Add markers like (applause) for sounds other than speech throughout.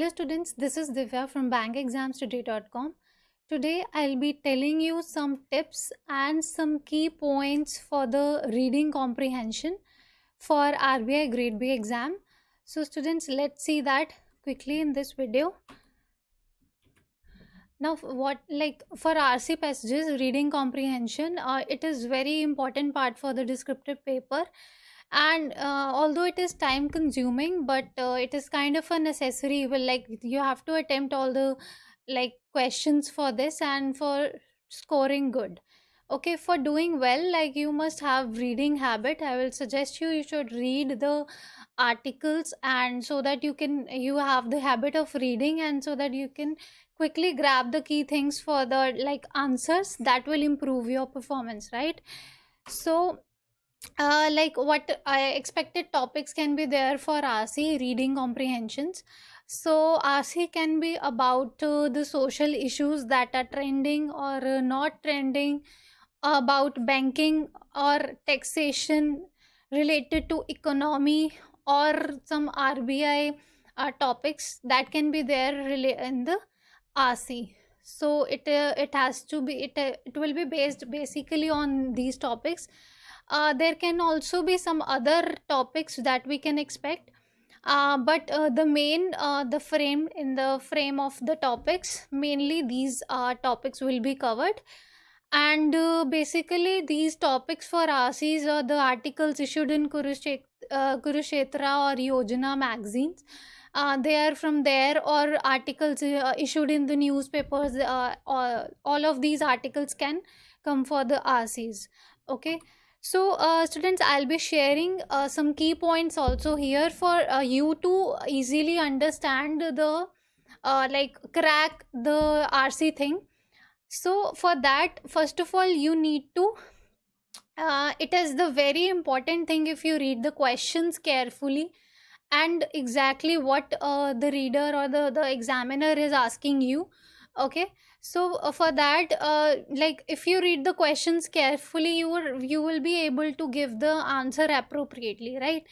Hello students, this is Divya from bankexamstoday.com. Today I'll be telling you some tips and some key points for the reading comprehension for RBI grade B exam. So students, let's see that quickly in this video. Now what like for RC passages reading comprehension uh, it is very important part for the descriptive paper and uh, although it is time consuming but uh, it is kind of a necessary well like you have to attempt all the like questions for this and for scoring good. Okay for doing well like you must have reading habit. I will suggest you you should read the articles and so that you can you have the habit of reading and so that you can quickly grab the key things for the like answers that will improve your performance right? So uh, like what I expected topics can be there for RC reading comprehensions. So RC can be about uh, the social issues that are trending or uh, not trending, about banking or taxation related to economy or some RBI uh, topics that can be there really in the RC. So it uh, it has to be it uh, it will be based basically on these topics uh, there can also be some other topics that we can expect. Uh, but uh, the main uh, the frame in the frame of the topics mainly these uh, topics will be covered. And uh, basically these topics for RCs are the articles issued in Kurukshetra, uh, Kurukshetra or Yojana magazines. Uh, they are from there or articles uh, issued in the newspapers uh, all, all of these articles can come for the RCs okay so uh, students i'll be sharing uh, some key points also here for uh, you to easily understand the uh, like crack the rc thing. So for that first of all you need to uh, it is the very important thing if you read the questions carefully and exactly what uh, the reader or the, the examiner is asking you okay. So uh, for that uh, like if you read the questions carefully you will you will be able to give the answer appropriately right?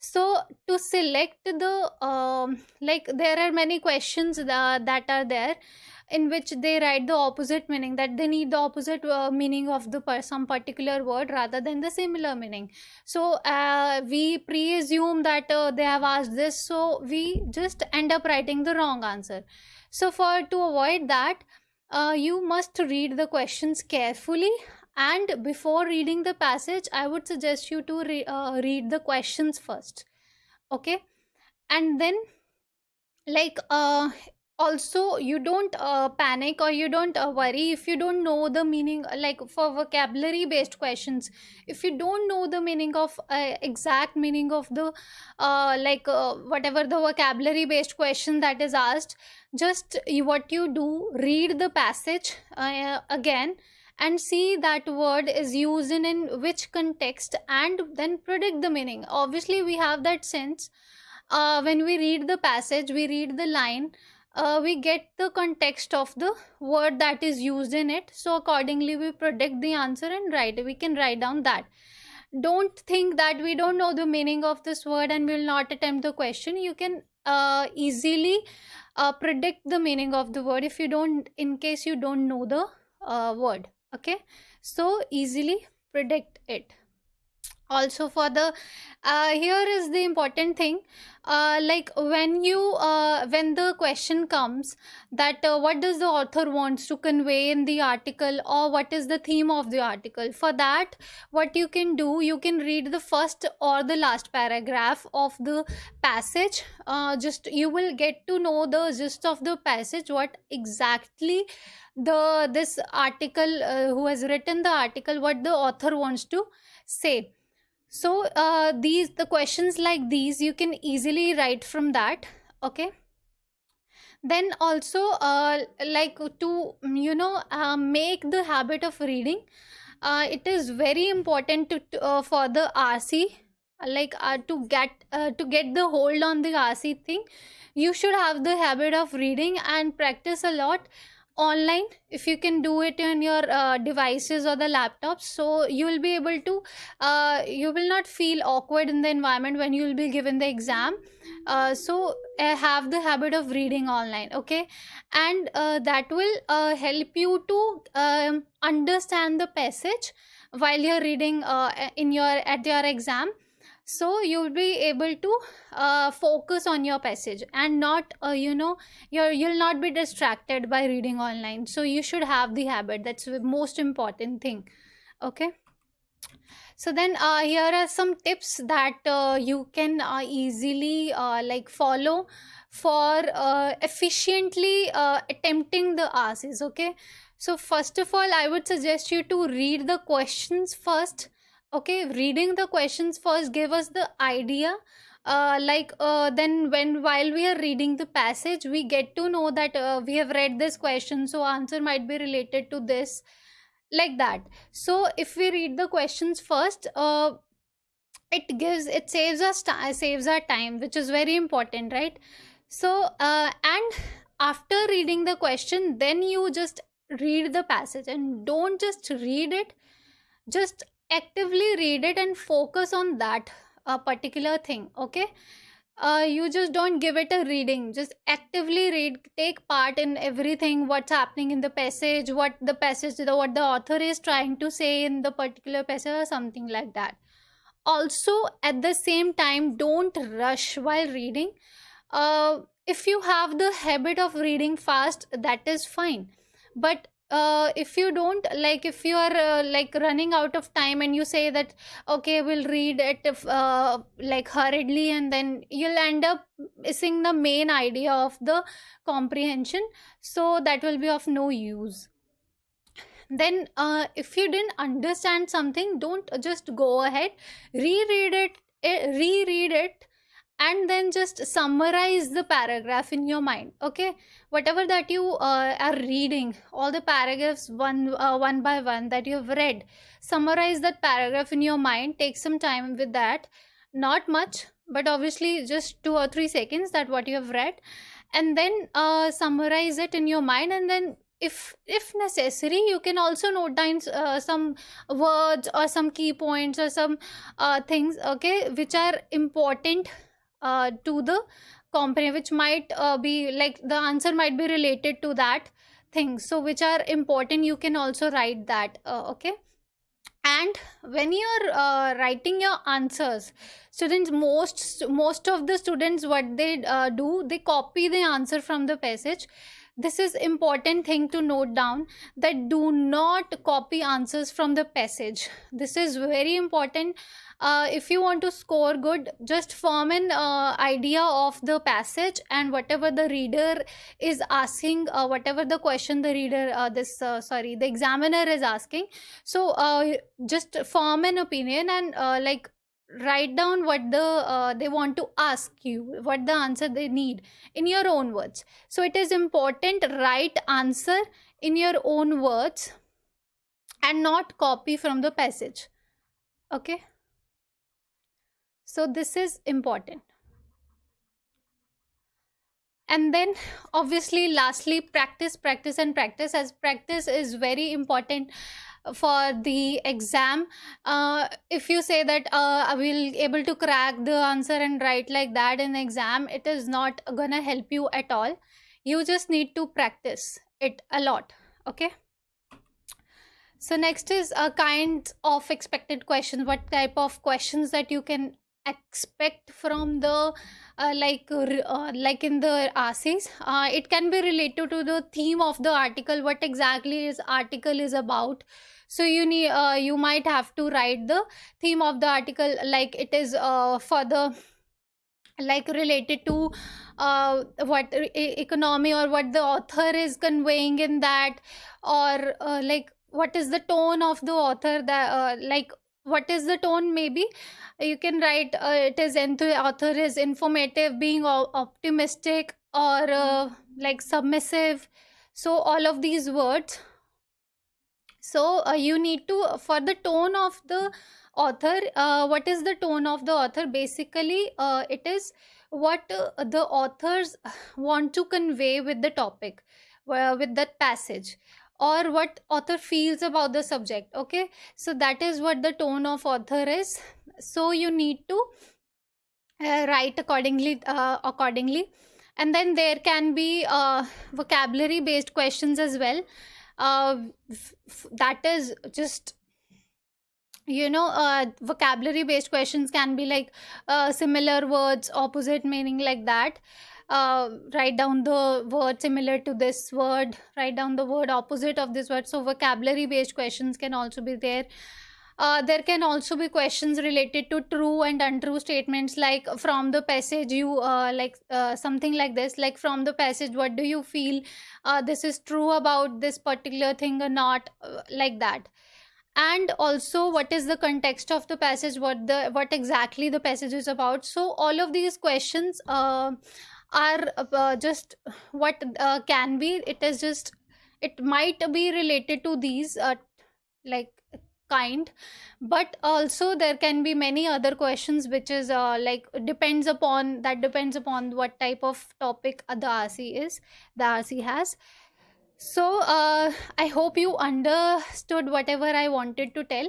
So to select the um, like there are many questions that, that are there in which they write the opposite meaning that they need the opposite uh, meaning of the some particular word rather than the similar meaning. So uh, we pre-assume that uh, they have asked this so we just end up writing the wrong answer. So for to avoid that uh, you must read the questions carefully and before reading the passage i would suggest you to re uh, read the questions first. Okay? And then like uh also you don't uh, panic or you don't uh, worry if you don't know the meaning like for vocabulary based questions. If you don't know the meaning of uh, exact meaning of the uh, like uh, whatever the vocabulary based question that is asked just what you do read the passage uh, again and see that word is used in, in which context and then predict the meaning. Obviously we have that sense uh, when we read the passage we read the line uh, we get the context of the word that is used in it. So accordingly we predict the answer and write we can write down that. Don't think that we don't know the meaning of this word and we will not attempt the question. You can uh, easily uh, predict the meaning of the word if you don't in case you don't know the uh, word. Okay? So easily predict it also for the uh, here is the important thing uh, like when you uh, when the question comes that uh, what does the author wants to convey in the article or what is the theme of the article? For that what you can do you can read the first or the last paragraph of the passage. Uh, just you will get to know the gist of the passage what exactly the this article uh, who has written the article what the author wants to say so uh, these the questions like these you can easily write from that okay? Then also uh, like to you know uh, make the habit of reading uh, it is very important to, to uh, for the rc like uh, to get uh, to get the hold on the rc thing. You should have the habit of reading and practice a lot online if you can do it on your uh, devices or the laptops so you will be able to uh, you will not feel awkward in the environment when you will be given the exam. Uh, so uh, have the habit of reading online okay? And uh, that will uh, help you to um, understand the passage while you're reading in your at your exam so you'll be able to uh, focus on your passage and not uh, you know you're you'll not be distracted by reading online. So you should have the habit. That's the most important thing. Okay? So then uh, here are some tips that uh, you can uh, easily uh, like follow for uh, efficiently uh, attempting the asks. Okay? So first of all i would suggest you to read the questions first okay reading the questions first give us the idea uh, like uh, then when while we are reading the passage we get to know that uh, we have read this question so answer might be related to this like that. So if we read the questions first uh, it gives it saves us saves our time which is very important right? So uh, and after reading the question then you just read the passage and don't just read it just actively read it and focus on that uh, particular thing okay? Uh, you just don't give it a reading. Just actively read take part in everything what's happening in the passage what the passage the, what the author is trying to say in the particular passage or something like that. Also at the same time don't rush while reading. Uh, if you have the habit of reading fast that is fine. But uh, if you don't like if you are uh, like running out of time and you say that okay we'll read it if, uh, like hurriedly and then you'll end up missing the main idea of the comprehension so that will be of no use. Then uh, if you didn't understand something don't just go ahead. Reread it eh, reread it and then just summarize the paragraph in your mind okay? Whatever that you uh, are reading all the paragraphs one uh, one by one that you have read summarize that paragraph in your mind take some time with that. Not much but obviously just two or three seconds that what you have read and then uh, summarize it in your mind and then if if necessary you can also note down uh, some words or some key points or some uh, things okay which are important uh, to the company which might uh, be like the answer might be related to that thing. So which are important you can also write that uh, okay? And when you're uh, writing your answers students most most of the students what they uh, do they copy the answer from the passage this is important thing to note down that do not copy answers from the passage. This is very important. Uh, if you want to score good just form an uh, idea of the passage and whatever the reader is asking uh, whatever the question the reader uh, this uh, sorry the examiner is asking. So uh, just form an opinion and like write down what the uh, they want to ask you what the answer they need in your own words. So it is important write answer in your own words and not copy from the passage. Okay? So this is important. And then obviously lastly practice practice and practice as practice is very important for the exam. Uh, if you say that uh, i will able to crack the answer and write like that in exam it is not gonna help you at all. You just need to practice it a lot okay? So next is a kind of expected questions what type of questions that you can expect from the uh, like uh, like in the essays uh, it can be related to the theme of the article. What exactly is article is about so you need uh, you might have to write the theme of the article like it is uh, for the like related to uh, what economy or what the author is conveying in that or uh, like what is the tone of the author that uh, like what is the tone? Maybe you can write uh, it is the author is informative being optimistic or uh, like submissive. So all of these words so uh, you need to for the tone of the author uh, what is the tone of the author? Basically uh, it is what uh, the authors (sighs) want to convey with the topic uh, with that passage or what author feels about the subject okay? So that is what the tone of author is. So you need to uh, write accordingly uh, accordingly. And then there can be uh, vocabulary based questions as well uh, that is just you know uh, vocabulary based questions can be like uh, similar words opposite meaning like that. Uh, write down the word similar to this word write down the word opposite of this word. So vocabulary based questions can also be there uh, there can also be questions related to true and untrue statements like from the passage you uh, like uh, something like this like from the passage what do you feel uh, this is true about this particular thing or not uh, like that. And also what is the context of the passage what the what exactly the passage is about? So all of these questions uh, are just what can be. It is just it might be related to these like kind. But also there can be many other questions which is uh, like depends upon that depends upon what type of topic the rc is the rc has. So uh, i hope you understood whatever i wanted to tell.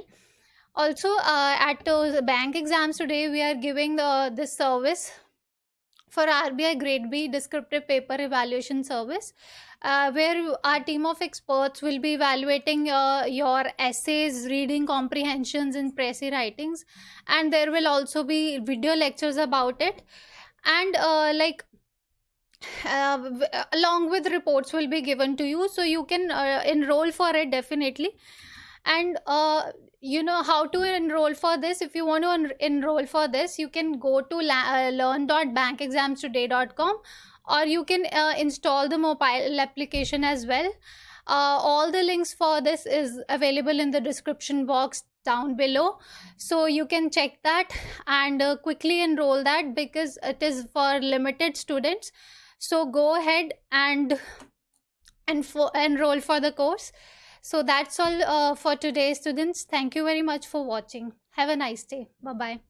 Also uh, at uh, bank exams today we are giving the this service for RBI Grade B descriptive paper evaluation service, uh, where our team of experts will be evaluating uh, your essays, reading comprehensions, and précis writings, and there will also be video lectures about it, and uh, like uh, along with reports will be given to you so you can uh, enroll for it definitely. And uh, you know how to enroll for this if you want to en- enroll for this you can go to uh, learn.bankexamstoday.com or you can uh, install the mobile application as well. Uh, all the links for this is available in the description box down below. So you can check that and uh, quickly enroll that because it is for limited students. So go ahead and and for enroll for the course. So that's all uh, for today students. Thank you very much for watching. Have a nice day. Bye bye